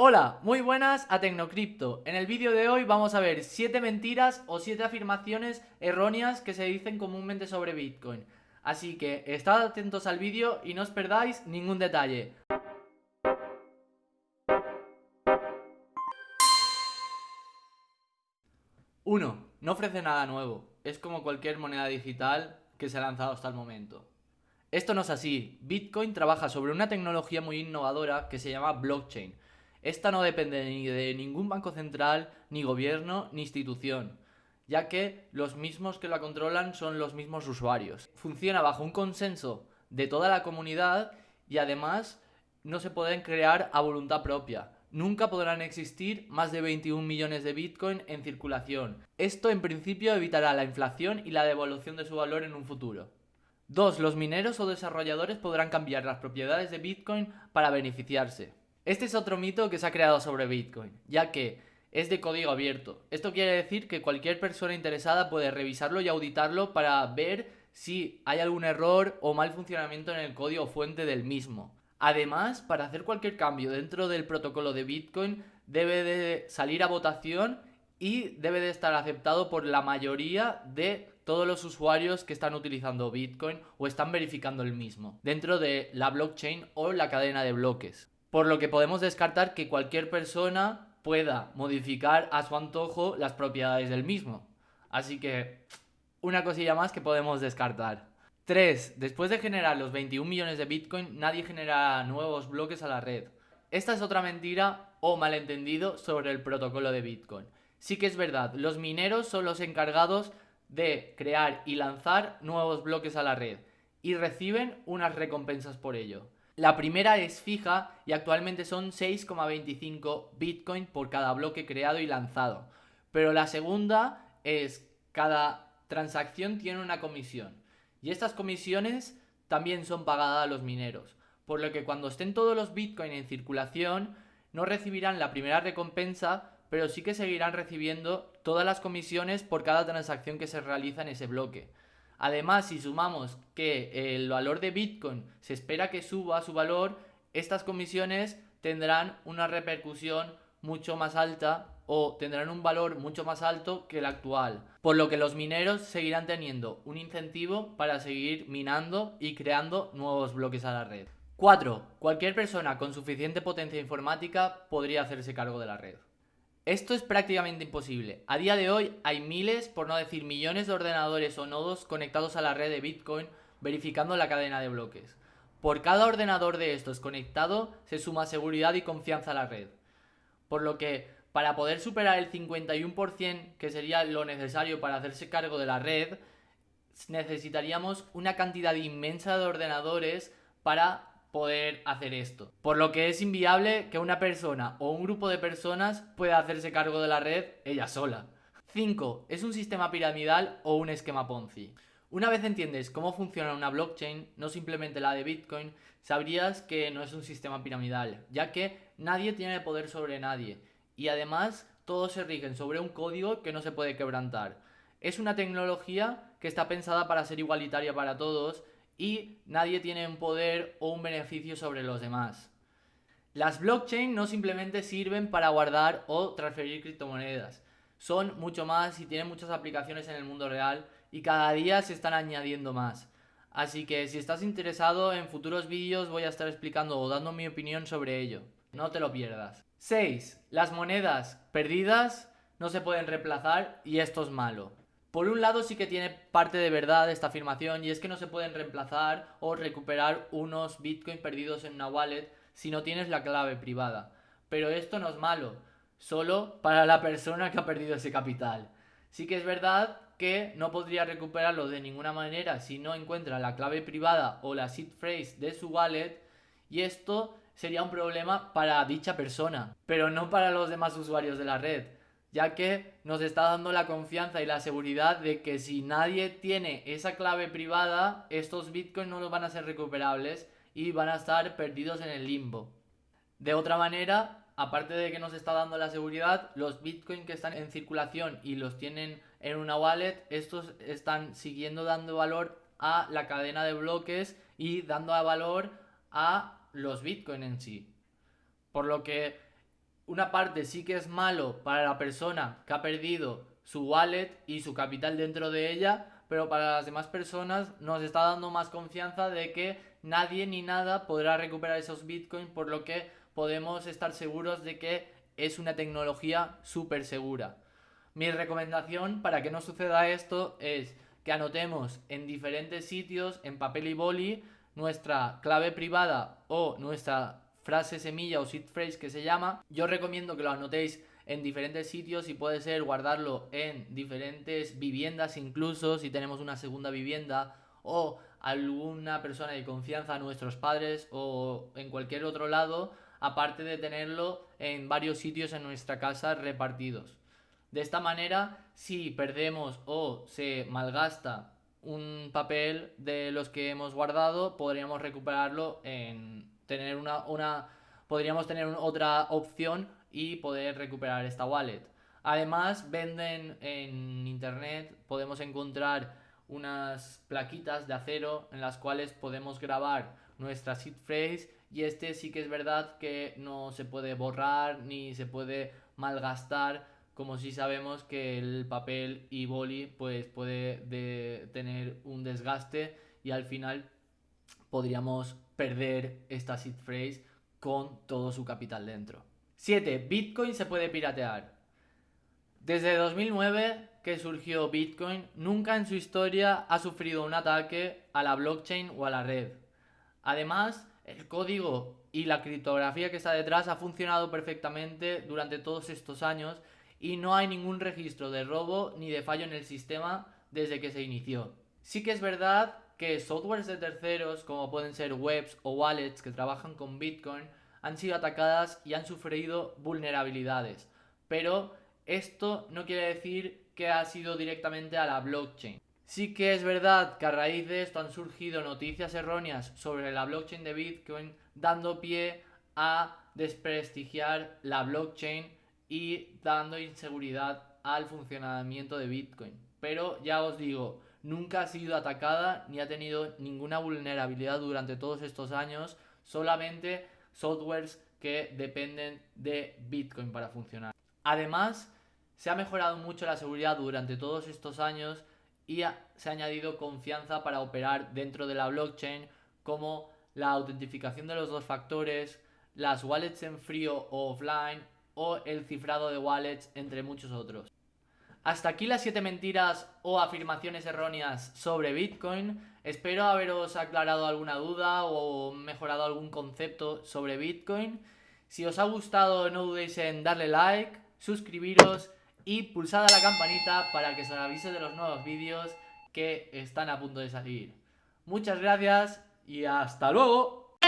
Hola, muy buenas a Tecnocripto. En el vídeo de hoy vamos a ver 7 mentiras o 7 afirmaciones erróneas que se dicen comúnmente sobre Bitcoin. Así que estad atentos al vídeo y no os perdáis ningún detalle. 1. No ofrece nada nuevo. Es como cualquier moneda digital que se ha lanzado hasta el momento. Esto no es así. Bitcoin trabaja sobre una tecnología muy innovadora que se llama blockchain. Esta no depende ni de ningún banco central, ni gobierno, ni institución, ya que los mismos que la controlan son los mismos usuarios. Funciona bajo un consenso de toda la comunidad y además no se pueden crear a voluntad propia. Nunca podrán existir más de 21 millones de Bitcoin en circulación. Esto en principio evitará la inflación y la devolución de su valor en un futuro. 2. Los mineros o desarrolladores podrán cambiar las propiedades de Bitcoin para beneficiarse. Este es otro mito que se ha creado sobre Bitcoin, ya que es de código abierto. Esto quiere decir que cualquier persona interesada puede revisarlo y auditarlo para ver si hay algún error o mal funcionamiento en el código fuente del mismo. Además, para hacer cualquier cambio dentro del protocolo de Bitcoin debe de salir a votación y debe de estar aceptado por la mayoría de todos los usuarios que están utilizando Bitcoin o están verificando el mismo dentro de la blockchain o la cadena de bloques. Por lo que podemos descartar que cualquier persona pueda modificar a su antojo las propiedades del mismo. Así que una cosilla más que podemos descartar. 3. Después de generar los 21 millones de Bitcoin, nadie genera nuevos bloques a la red. Esta es otra mentira o malentendido sobre el protocolo de Bitcoin. Sí que es verdad, los mineros son los encargados de crear y lanzar nuevos bloques a la red y reciben unas recompensas por ello. La primera es fija y actualmente son 6,25 Bitcoin por cada bloque creado y lanzado. Pero la segunda es cada transacción tiene una comisión. Y estas comisiones también son pagadas a los mineros, por lo que cuando estén todos los Bitcoin en circulación, no recibirán la primera recompensa, pero sí que seguirán recibiendo todas las comisiones por cada transacción que se realiza en ese bloque. Además, si sumamos que el valor de Bitcoin se espera que suba su valor, estas comisiones tendrán una repercusión mucho más alta o tendrán un valor mucho más alto que el actual, por lo que los mineros seguirán teniendo un incentivo para seguir minando y creando nuevos bloques a la red. 4. Cualquier persona con suficiente potencia informática podría hacerse cargo de la red. Esto es prácticamente imposible. A día de hoy hay miles, por no decir millones de ordenadores o nodos conectados a la red de Bitcoin verificando la cadena de bloques. Por cada ordenador de estos conectado se suma seguridad y confianza a la red. Por lo que para poder superar el 51% que sería lo necesario para hacerse cargo de la red, necesitaríamos una cantidad inmensa de ordenadores para poder hacer esto. Por lo que es inviable que una persona o un grupo de personas pueda hacerse cargo de la red ella sola. 5. ¿Es un sistema piramidal o un esquema Ponzi? Una vez entiendes cómo funciona una blockchain, no simplemente la de Bitcoin, sabrías que no es un sistema piramidal, ya que nadie tiene poder sobre nadie y además todos se rigen sobre un código que no se puede quebrantar. Es una tecnología que está pensada para ser igualitaria para todos y nadie tiene un poder o un beneficio sobre los demás. Las blockchain no simplemente sirven para guardar o transferir criptomonedas, son mucho más y tienen muchas aplicaciones en el mundo real y cada día se están añadiendo más. Así que si estás interesado en futuros vídeos voy a estar explicando o dando mi opinión sobre ello. No te lo pierdas. 6. Las monedas perdidas no se pueden reemplazar y esto es malo. Por un lado sí que tiene parte de verdad esta afirmación y es que no se pueden reemplazar o recuperar unos bitcoins perdidos en una wallet si no tienes la clave privada. Pero esto no es malo, solo para la persona que ha perdido ese capital. Sí que es verdad que no podría recuperarlo de ninguna manera si no encuentra la clave privada o la seed phrase de su wallet y esto sería un problema para dicha persona, pero no para los demás usuarios de la red, ya que nos está dando la confianza y la seguridad de que si nadie tiene esa clave privada, estos bitcoins no los van a ser recuperables y van a estar perdidos en el limbo. De otra manera, aparte de que nos está dando la seguridad, los bitcoins que están en circulación y los tienen en una wallet, estos están siguiendo dando valor a la cadena de bloques y dando valor a los Bitcoin en sí. Por lo que una parte sí que es malo para la persona que ha perdido su wallet y su capital dentro de ella, pero para las demás personas nos está dando más confianza de que nadie ni nada podrá recuperar esos bitcoins, por lo que podemos estar seguros de que es una tecnología súper segura. Mi recomendación para que no suceda esto es que anotemos en diferentes sitios, en papel y boli, nuestra clave privada o nuestra frase semilla o seed phrase que se llama. Yo recomiendo que lo anotéis en diferentes sitios y puede ser guardarlo en diferentes viviendas incluso si tenemos una segunda vivienda o alguna persona de confianza, nuestros padres o en cualquier otro lado, aparte de tenerlo en varios sitios en nuestra casa repartidos. De esta manera, si perdemos o se malgasta un papel de los que hemos guardado, podríamos recuperarlo en tener una, una podríamos tener otra opción y poder recuperar esta wallet. Además, venden en internet, podemos encontrar unas plaquitas de acero en las cuales podemos grabar nuestra seed phrase y este sí que es verdad que no se puede borrar ni se puede malgastar como si sabemos que el papel y boli pues puede tener un desgaste y al final podríamos perder esta seed phrase con todo su capital dentro. 7. Bitcoin se puede piratear. Desde 2009 que surgió Bitcoin, nunca en su historia ha sufrido un ataque a la blockchain o a la red. Además, el código y la criptografía que está detrás ha funcionado perfectamente durante todos estos años y no hay ningún registro de robo ni de fallo en el sistema desde que se inició. Sí que es verdad que softwares de terceros, como pueden ser webs o wallets que trabajan con Bitcoin, han sido atacadas y han sufrido vulnerabilidades. Pero esto no quiere decir que ha sido directamente a la blockchain. Sí que es verdad que a raíz de esto han surgido noticias erróneas sobre la blockchain de Bitcoin, dando pie a desprestigiar la blockchain y dando inseguridad al funcionamiento de Bitcoin. Pero ya os digo, nunca ha sido atacada ni ha tenido ninguna vulnerabilidad durante todos estos años, solamente softwares que dependen de Bitcoin para funcionar. Además, se ha mejorado mucho la seguridad durante todos estos años y se ha añadido confianza para operar dentro de la blockchain como la autentificación de los dos factores, las wallets en frío o offline o el cifrado de wallets entre muchos otros. Hasta aquí las 7 mentiras o afirmaciones erróneas sobre Bitcoin. Espero haberos aclarado alguna duda o mejorado algún concepto sobre Bitcoin. Si os ha gustado no dudéis en darle like, suscribiros y pulsad la campanita para que se os avise de los nuevos vídeos que están a punto de salir. Muchas gracias y hasta luego.